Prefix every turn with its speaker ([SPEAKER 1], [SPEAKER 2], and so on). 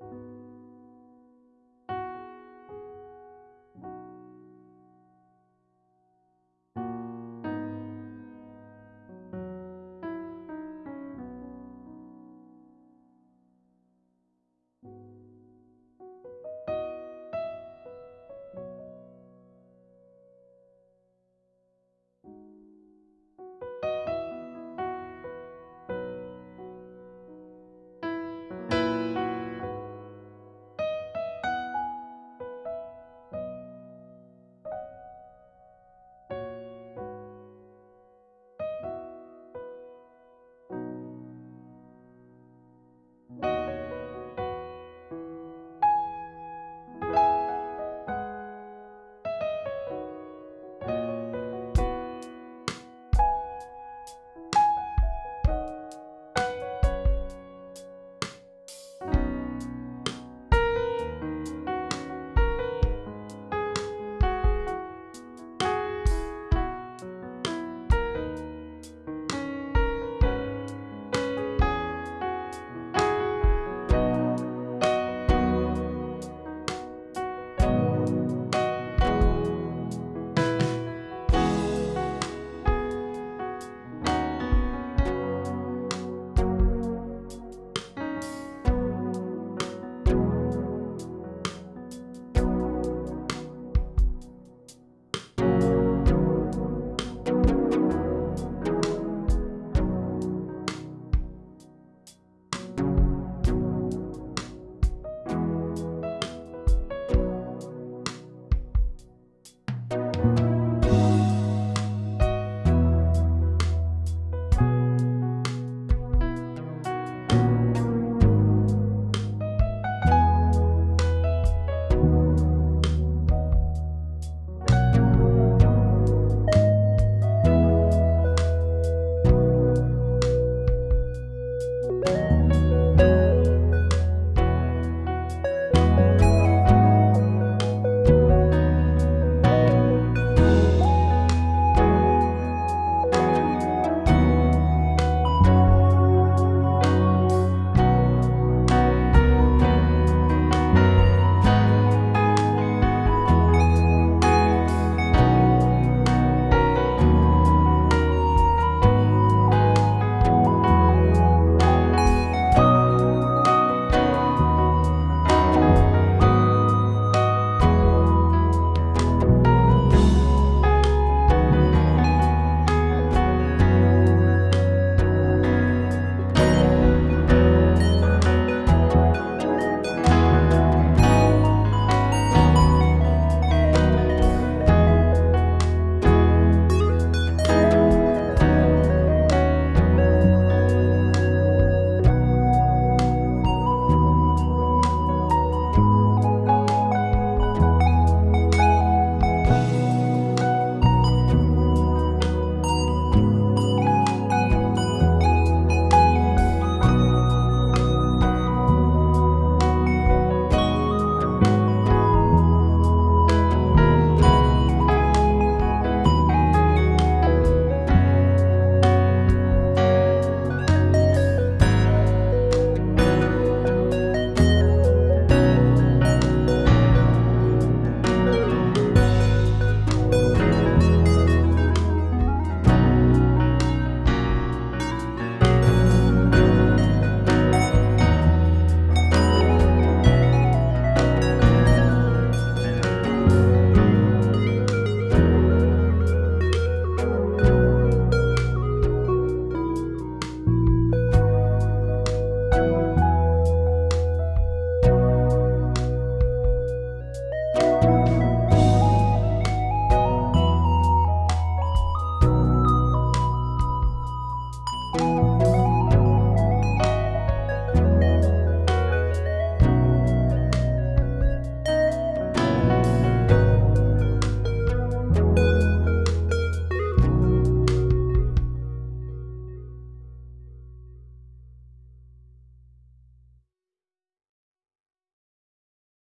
[SPEAKER 1] you